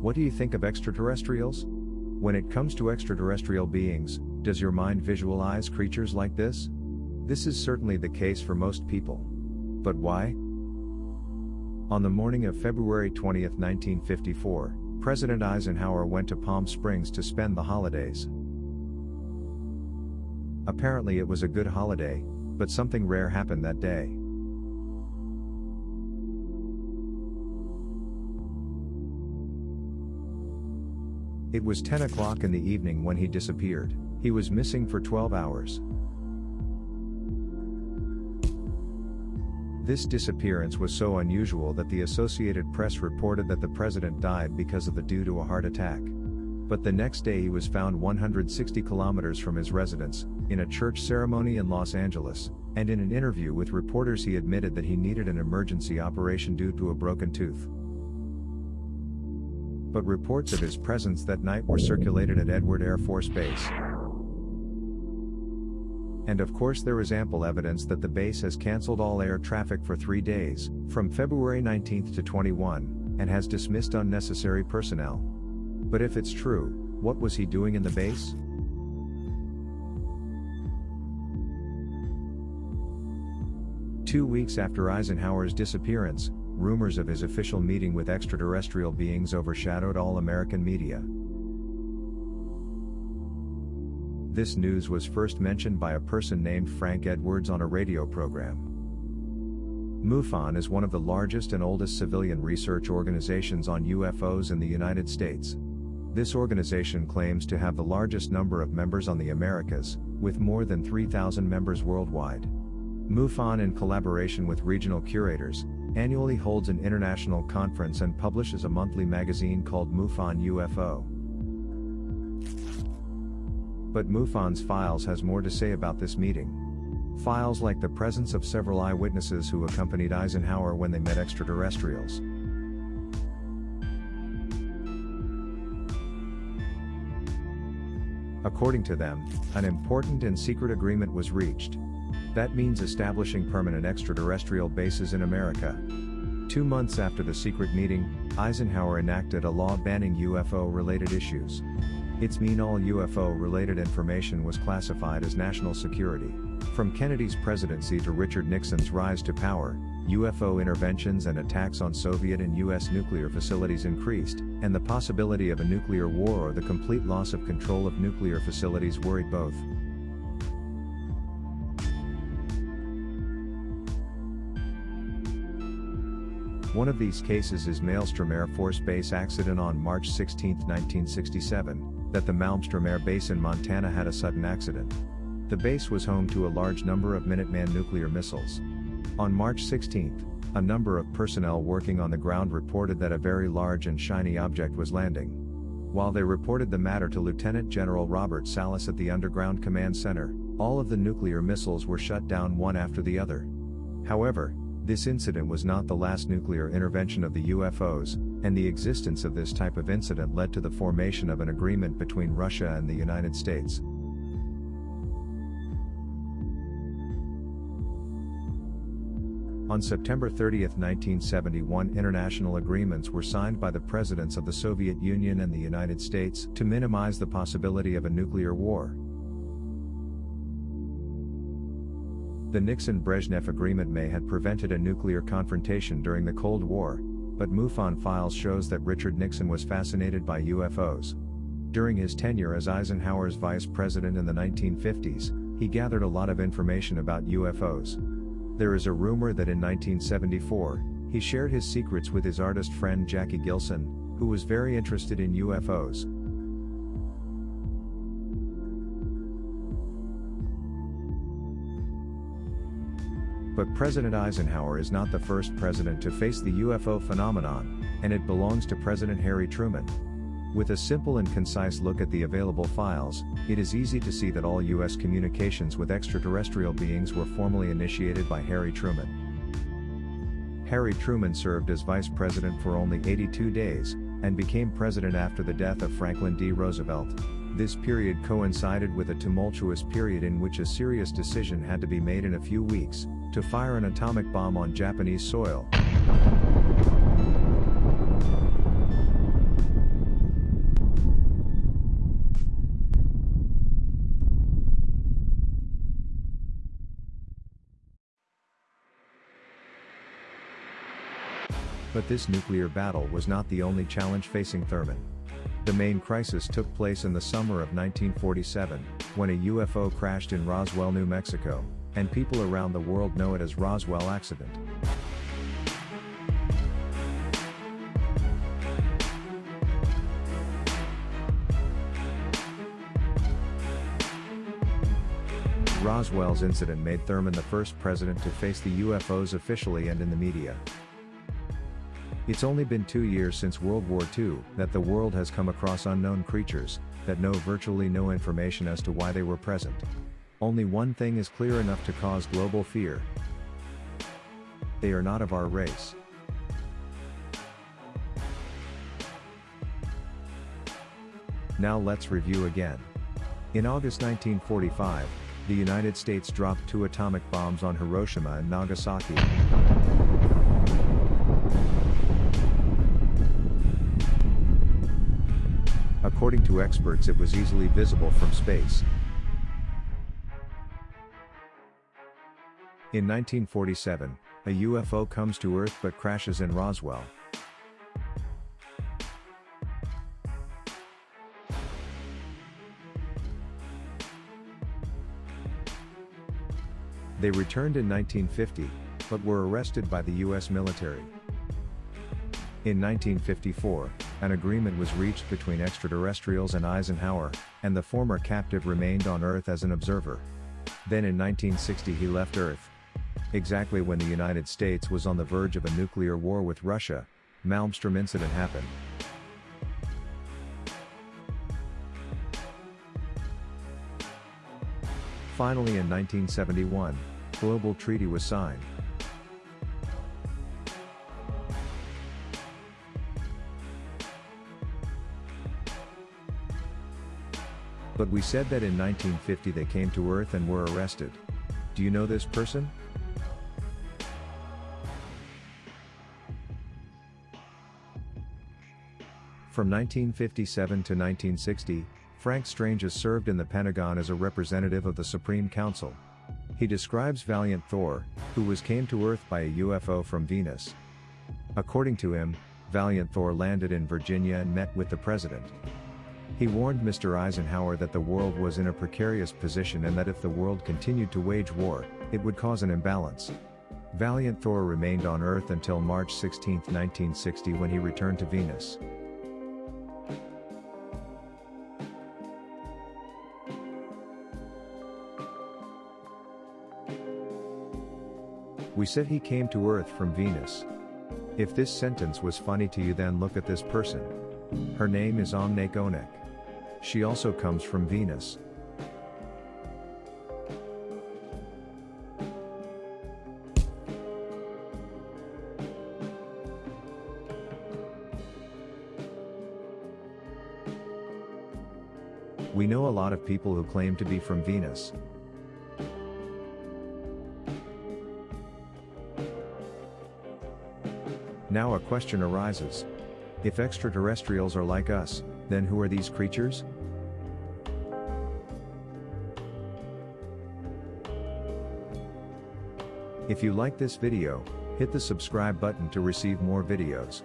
What do you think of extraterrestrials? When it comes to extraterrestrial beings, does your mind visualize creatures like this? This is certainly the case for most people. But why? On the morning of February 20, 1954, President Eisenhower went to Palm Springs to spend the holidays. Apparently it was a good holiday, but something rare happened that day. It was 10 o'clock in the evening when he disappeared. He was missing for 12 hours. This disappearance was so unusual that the Associated Press reported that the president died because of the due to a heart attack. But the next day he was found 160 kilometers from his residence, in a church ceremony in Los Angeles, and in an interview with reporters he admitted that he needed an emergency operation due to a broken tooth. But reports of his presence that night were circulated at Edwards Air Force Base. And of course there is ample evidence that the base has cancelled all air traffic for three days, from February 19 to 21, and has dismissed unnecessary personnel. But if it's true, what was he doing in the base? Two weeks after Eisenhower's disappearance, rumors of his official meeting with extraterrestrial beings overshadowed all American media. This news was first mentioned by a person named Frank Edwards on a radio program. MUFON is one of the largest and oldest civilian research organizations on UFOs in the United States. This organization claims to have the largest number of members on the Americas, with more than 3,000 members worldwide. MUFON, in collaboration with regional curators, annually holds an international conference and publishes a monthly magazine called MUFON UFO. But MUFON's files has more to say about this meeting. Files like the presence of several eyewitnesses who accompanied Eisenhower when they met extraterrestrials. According to them, an important and secret agreement was reached. That means establishing permanent extraterrestrial bases in America. Two months after the secret meeting, Eisenhower enacted a law banning UFO related issues. Its mean all UFO related information was classified as national security. From Kennedy's presidency to Richard Nixon's rise to power, UFO interventions and attacks on Soviet and US nuclear facilities increased, and the possibility of a nuclear war or the complete loss of control of nuclear facilities worried both. One of these cases is Malmstrom Air Force Base accident on March 16, 1967 that the Malmstrom Air Base in Montana had a sudden accident. The base was home to a large number of Minuteman nuclear missiles. On March 16, a number of personnel working on the ground reported that a very large and shiny object was landing. While they reported the matter to Lieutenant General Robert Salas at the Underground Command Center, all of the nuclear missiles were shut down one after the other. However, this incident was not the last nuclear intervention of the UFOs, and the existence of this type of incident led to the formation of an agreement between Russia and the United States. On September 30, 1971 international agreements were signed by the presidents of the Soviet Union and the United States to minimize the possibility of a nuclear war. The Nixon-Brezhnev agreement may have prevented a nuclear confrontation during the Cold War, but MUFON files shows that Richard Nixon was fascinated by UFOs. During his tenure as Eisenhower's vice president in the 1950s, he gathered a lot of information about UFOs. There is a rumor that in 1974, he shared his secrets with his artist friend Jackie Gleason, who was very interested in UFOs. But President Eisenhower is not the first president to face the UFO phenomenon, and it belongs to President Harry Truman. With a simple and concise look at the available files, it is easy to see that all U.S. communications with extraterrestrial beings were formally initiated by Harry Truman. Harry Truman served as vice president for only 82 days, and became president after the death of Franklin D. Roosevelt. This period coincided with a tumultuous period in which a serious decision had to be made in a few weeks, to fire an atomic bomb on Japanese soil. But this nuclear battle was not the only challenge facing Truman. The main crisis took place in the summer of 1947, when a UFO crashed in Roswell, New Mexico, and people around the world know it as Roswell accident. Roswell's incident made Truman the first president to face the UFOs officially and in the media. It's only been two years since World War II that the world has come across unknown creatures that know virtually no information as to why they were present. Only one thing is clear enough to cause global fear. They are not of our race. Now let's review again. In August 1945, the United States dropped two atomic bombs on Hiroshima and Nagasaki. According to experts it was easily visible from space. In 1947, a UFO comes to Earth but crashes in Roswell. They returned in 1950, but were arrested by the US military. In 1954, an agreement was reached between extraterrestrials and Eisenhower, and the former captive remained on Earth as an observer. Then in 1960 he left Earth. Exactly when the United States was on the verge of a nuclear war with Russia, Malmstrom incident happened. Finally in 1971, Global Treaty was signed. But we said that in 1950 they came to Earth and were arrested. Do you know this person? From 1957 to 1960, Frank Stranges has served in the Pentagon as a representative of the Supreme Council. He describes Valiant Thor, who was came to Earth by a UFO from Venus. According to him, Valiant Thor landed in Virginia and met with the president. He warned Mr. Eisenhower that the world was in a precarious position and that if the world continued to wage war, it would cause an imbalance. Valiant Thor remained on Earth until March 16, 1960 when he returned to Venus. We said he came to Earth from Venus. If this sentence was funny to you then look at this person. Her name is Omnec Onec. She also comes from Venus. We know a lot of people who claim to be from Venus. Now a question arises. If extraterrestrials are like us, then who are these creatures? If you like this video, hit the subscribe button to receive more videos.